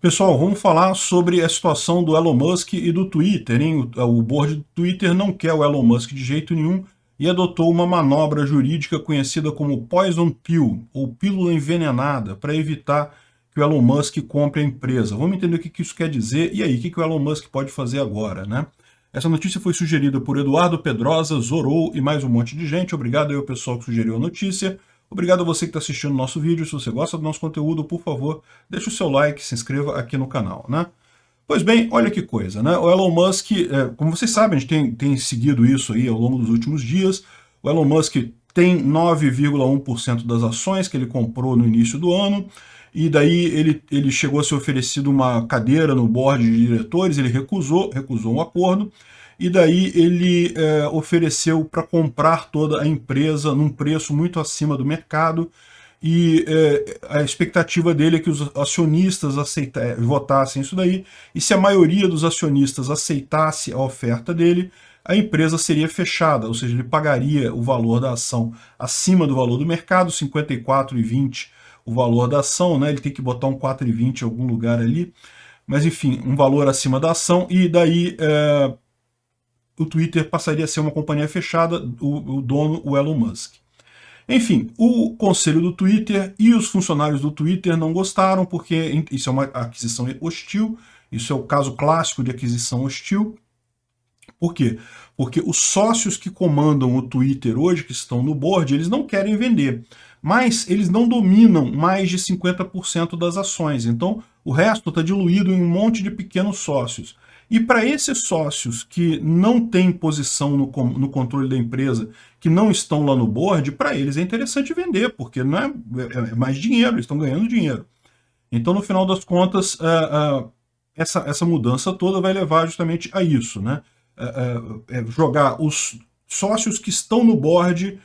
Pessoal, vamos falar sobre a situação do Elon Musk e do Twitter. Hein? O board do Twitter não quer o Elon Musk de jeito nenhum e adotou uma manobra jurídica conhecida como Poison Pill, ou pílula envenenada, para evitar que o Elon Musk compre a empresa. Vamos entender o que isso quer dizer e aí, o que o Elon Musk pode fazer agora, né? Essa notícia foi sugerida por Eduardo Pedrosa, Zorou e mais um monte de gente. Obrigado aí ao pessoal que sugeriu a notícia. Obrigado a você que está assistindo o nosso vídeo. Se você gosta do nosso conteúdo, por favor, deixe o seu like, se inscreva aqui no canal, né? Pois bem, olha que coisa, né? O Elon Musk, é, como vocês sabem, a gente tem, tem seguido isso aí ao longo dos últimos dias. O Elon Musk tem 9,1% das ações que ele comprou no início do ano, e daí ele, ele chegou a ser oferecido uma cadeira no board de diretores, ele recusou, recusou um acordo, e daí ele é, ofereceu para comprar toda a empresa num preço muito acima do mercado, e é, a expectativa dele é que os acionistas aceita, é, votassem isso daí, e se a maioria dos acionistas aceitasse a oferta dele, a empresa seria fechada, ou seja, ele pagaria o valor da ação acima do valor do mercado, 54,20 o valor da ação, né? ele tem que botar um 4,20 em algum lugar ali, mas enfim, um valor acima da ação, e daí é, o Twitter passaria a ser uma companhia fechada, o, o dono, o Elon Musk. Enfim, o conselho do Twitter e os funcionários do Twitter não gostaram, porque isso é uma aquisição hostil, isso é o caso clássico de aquisição hostil. Por quê? Porque os sócios que comandam o Twitter hoje, que estão no board, eles não querem vender, mas eles não dominam mais de 50% das ações, então o resto está diluído em um monte de pequenos sócios. E para esses sócios que não têm posição no, no, controle da empresa, que não estão lá no board, para eles é interessante vender, porque não é, é, é, mais dinheiro, eles estão ganhando dinheiro. Então, no final das contas, uh, uh, essa, essa mudança toda vai levar justamente a isso, né? Uh, jogar os sócios que estão no board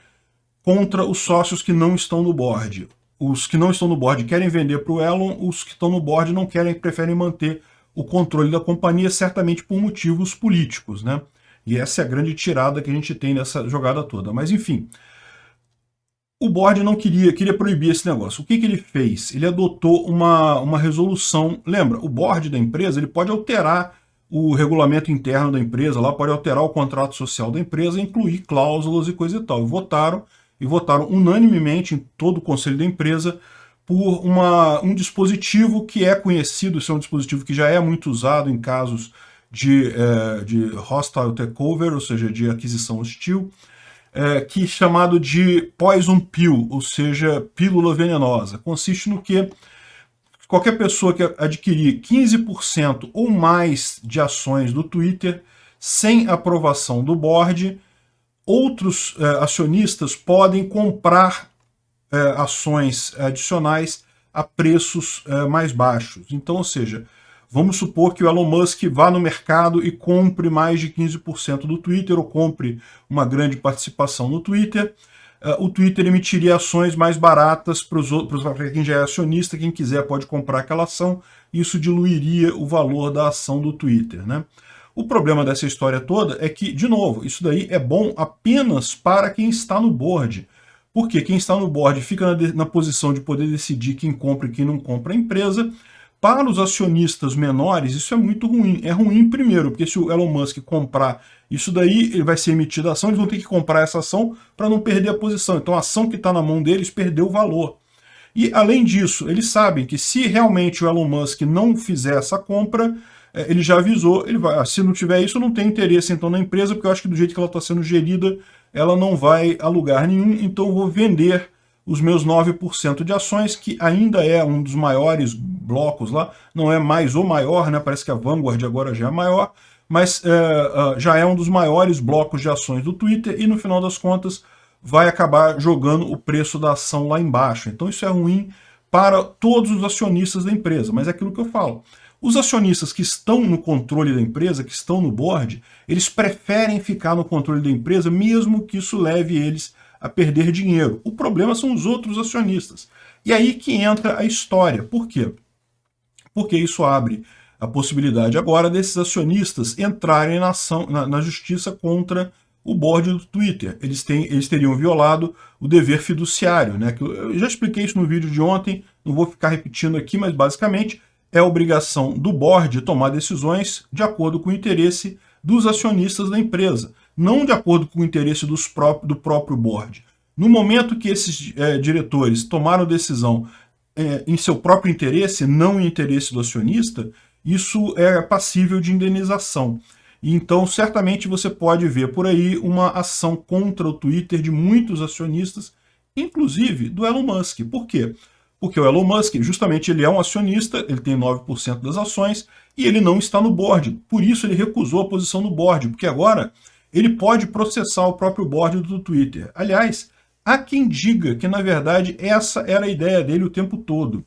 contra os sócios que não estão no board. Os que não estão no board querem vender para o Elon, os que estão no board não querem, preferem manter o controle da companhia, certamente por motivos políticos, né? E essa é a grande tirada que a gente tem nessa jogada toda. Mas, enfim, o board não queria, queria proibir esse negócio. O que, que ele fez? Ele adotou uma, uma resolução. Lembra, o board da empresa ele pode alterar o regulamento interno da empresa, lá pode alterar o contrato social da empresa, incluir cláusulas e coisa e tal. E votaram, e votaram unanimemente em todo o conselho da empresa por uma, um dispositivo que é conhecido, isso é um dispositivo que já é muito usado em casos de, é, de hostile takeover, ou seja, de aquisição hostil, é, que é chamado de poison pill, ou seja, pílula venenosa. Consiste no que qualquer pessoa que adquirir 15% ou mais de ações do Twitter sem aprovação do board, outros é, acionistas podem comprar ações adicionais a preços é, mais baixos. Então, ou seja, vamos supor que o Elon Musk vá no mercado e compre mais de 15% do Twitter, ou compre uma grande participação no Twitter, é, o Twitter emitiria ações mais baratas para quem já é acionista, quem quiser pode comprar aquela ação, isso diluiria o valor da ação do Twitter. Né? O problema dessa história toda é que, de novo, isso daí é bom apenas para quem está no board. Porque quem está no board fica na, na posição de poder decidir quem compra e quem não compra a empresa. Para os acionistas menores, isso é muito ruim. É ruim primeiro, porque se o Elon Musk comprar isso daí, ele vai ser emitida a ação, eles vão ter que comprar essa ação para não perder a posição. Então a ação que está na mão deles perdeu o valor. E além disso, eles sabem que se realmente o Elon Musk não fizer essa compra, é, ele já avisou, ele vai, se não tiver isso, não tem interesse então na empresa, porque eu acho que do jeito que ela está sendo gerida, ela não vai a lugar nenhum, então eu vou vender os meus 9% de ações, que ainda é um dos maiores blocos lá, não é mais o maior, né? parece que a Vanguard agora já é maior, mas é, já é um dos maiores blocos de ações do Twitter e no final das contas vai acabar jogando o preço da ação lá embaixo. Então isso é ruim para todos os acionistas da empresa, mas é aquilo que eu falo. Os acionistas que estão no controle da empresa, que estão no board, eles preferem ficar no controle da empresa, mesmo que isso leve eles a perder dinheiro. O problema são os outros acionistas. E aí que entra a história. Por quê? Porque isso abre a possibilidade agora desses acionistas entrarem na, ação, na, na justiça contra o board do Twitter. Eles, têm, eles teriam violado o dever fiduciário. Né? Eu já expliquei isso no vídeo de ontem, não vou ficar repetindo aqui, mas basicamente é obrigação do board tomar decisões de acordo com o interesse dos acionistas da empresa, não de acordo com o interesse dos próprios, do próprio board. No momento que esses é, diretores tomaram decisão é, em seu próprio interesse, não em interesse do acionista, isso é passível de indenização. Então, certamente você pode ver por aí uma ação contra o Twitter de muitos acionistas, inclusive do Elon Musk. Por quê? Porque o Elon Musk, justamente, ele é um acionista, ele tem 9% das ações, e ele não está no board. Por isso ele recusou a posição no board, porque agora ele pode processar o próprio board do Twitter. Aliás, há quem diga que, na verdade, essa era a ideia dele o tempo todo.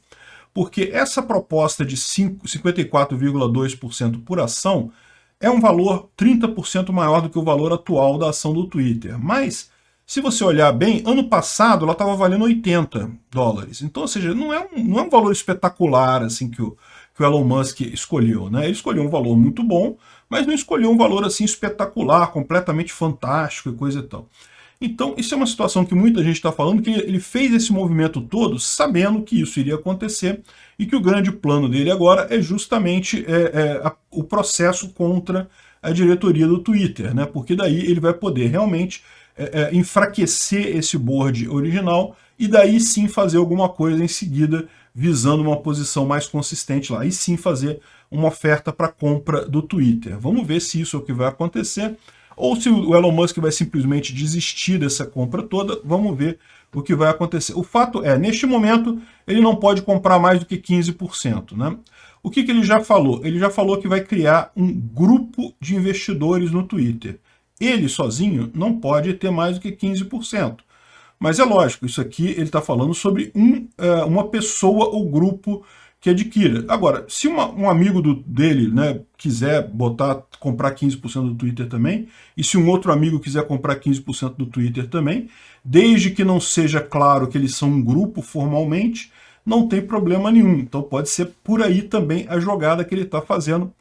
Porque essa proposta de 54,2% por ação é um valor 30% maior do que o valor atual da ação do Twitter. Mas, se você olhar bem, ano passado ela estava valendo 80 dólares. Então, ou seja, não é um, não é um valor espetacular assim que o, que o Elon Musk escolheu. Né? Ele escolheu um valor muito bom, mas não escolheu um valor assim espetacular, completamente fantástico e coisa e tal. Então, isso é uma situação que muita gente está falando, que ele fez esse movimento todo sabendo que isso iria acontecer e que o grande plano dele agora é justamente é, é, a, o processo contra a diretoria do Twitter, né? porque daí ele vai poder realmente é, é enfraquecer esse board original e daí sim fazer alguma coisa em seguida visando uma posição mais consistente lá, e sim fazer uma oferta para compra do Twitter. Vamos ver se isso é o que vai acontecer ou se o Elon Musk vai simplesmente desistir dessa compra toda, vamos ver o que vai acontecer. O fato é, neste momento, ele não pode comprar mais do que 15%. Né? O que, que ele já falou? Ele já falou que vai criar um grupo de investidores no Twitter. Ele sozinho não pode ter mais do que 15%. Mas é lógico, isso aqui ele está falando sobre um, é, uma pessoa ou grupo que adquira. Agora, se uma, um amigo do, dele né, quiser botar, comprar 15% do Twitter também, e se um outro amigo quiser comprar 15% do Twitter também, desde que não seja claro que eles são um grupo formalmente, não tem problema nenhum. Então pode ser por aí também a jogada que ele está fazendo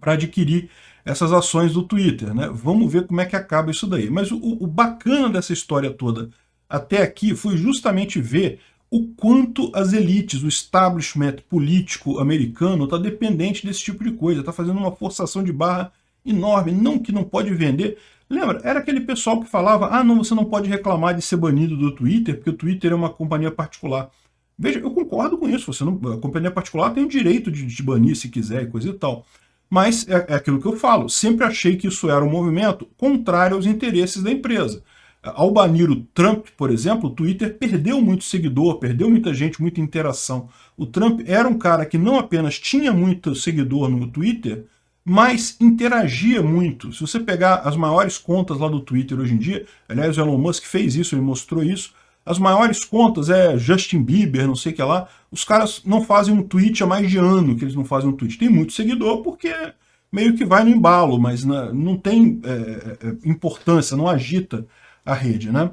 para adquirir essas ações do Twitter. Né? Vamos ver como é que acaba isso daí. Mas o, o bacana dessa história toda até aqui foi justamente ver o quanto as elites, o establishment político americano está dependente desse tipo de coisa, está fazendo uma forçação de barra enorme, não que não pode vender. Lembra, era aquele pessoal que falava, ah não, você não pode reclamar de ser banido do Twitter, porque o Twitter é uma companhia particular. Veja, eu concordo com isso, você não, a companhia particular tem o direito de te banir se quiser e coisa e tal. Mas é, é aquilo que eu falo, sempre achei que isso era um movimento contrário aos interesses da empresa. Ao banir o Trump, por exemplo, o Twitter perdeu muito seguidor, perdeu muita gente, muita interação. O Trump era um cara que não apenas tinha muito seguidor no Twitter, mas interagia muito. Se você pegar as maiores contas lá do Twitter hoje em dia, aliás, o Elon Musk fez isso, ele mostrou isso, as maiores contas é Justin Bieber, não sei o que lá, os caras não fazem um tweet há mais de ano que eles não fazem um tweet. Tem muito seguidor porque meio que vai no embalo, mas não tem é, é, é, importância, não agita a rede, né?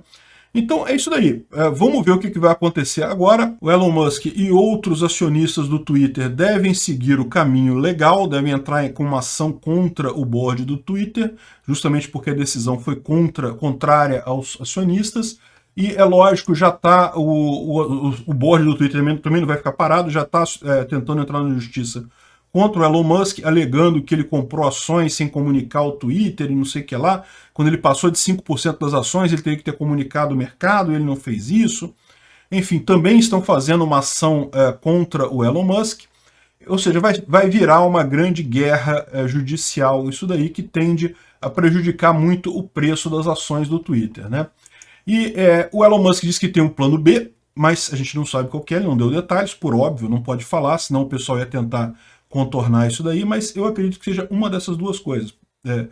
Então é isso daí. É, vamos ver o que, que vai acontecer agora. O Elon Musk e outros acionistas do Twitter devem seguir o caminho legal, devem entrar com uma ação contra o board do Twitter, justamente porque a decisão foi contra, contrária aos acionistas. E é lógico, já está, o, o, o board do Twitter também, não vai ficar parado, já está é, tentando entrar na justiça contra o Elon Musk, alegando que ele comprou ações sem comunicar o Twitter e não sei o que lá. Quando ele passou de 5% das ações, ele teria que ter comunicado o mercado, ele não fez isso. Enfim, também estão fazendo uma ação é, contra o Elon Musk. Ou seja, vai, vai virar uma grande guerra é, judicial, isso daí que tende a prejudicar muito o preço das ações do Twitter. Né? E é, o Elon Musk diz que tem um plano B, mas a gente não sabe qual é, ele não deu detalhes, por óbvio, não pode falar, senão o pessoal ia tentar contornar isso daí, mas eu acredito que seja uma dessas duas coisas. É,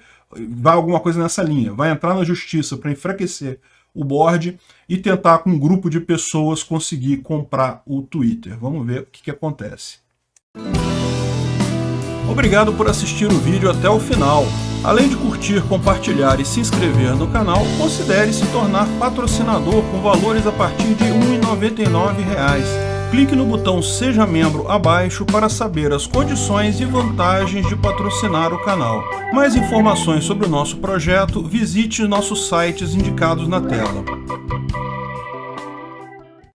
vai alguma coisa nessa linha, vai entrar na justiça para enfraquecer o board e tentar com um grupo de pessoas conseguir comprar o Twitter. Vamos ver o que, que acontece. Obrigado por assistir o vídeo até o final. Além de curtir, compartilhar e se inscrever no canal, considere se tornar patrocinador com valores a partir de R$ 1,99 clique no botão Seja Membro abaixo para saber as condições e vantagens de patrocinar o canal. Mais informações sobre o nosso projeto, visite nossos sites indicados na tela.